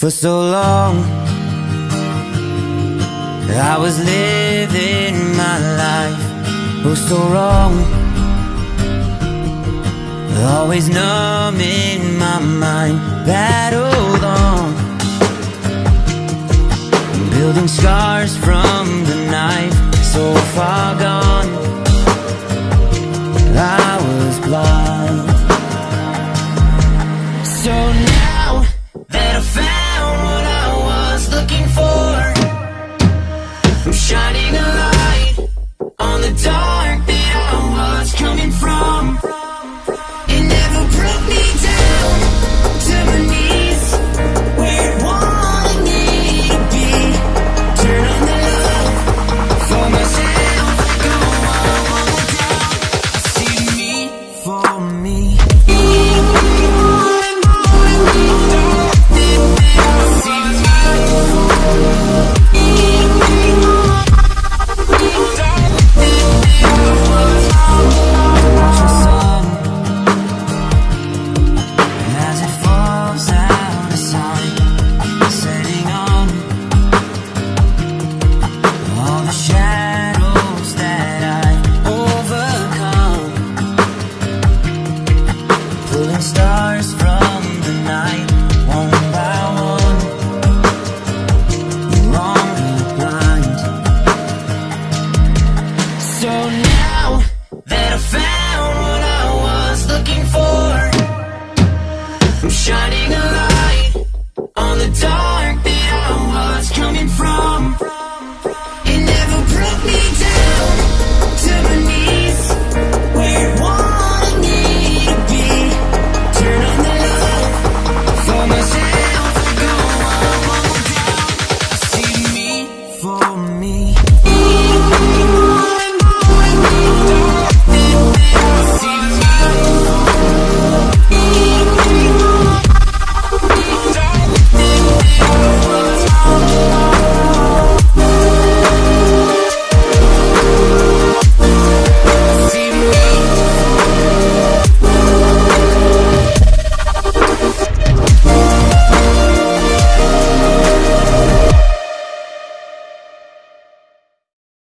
For so long I was living my life Oh so wrong. Always numbing my mind Battled on. Building scars from the knife So far gone. I was blind. I'm shining a light on the dark. now that I found what I was looking for. I'm shining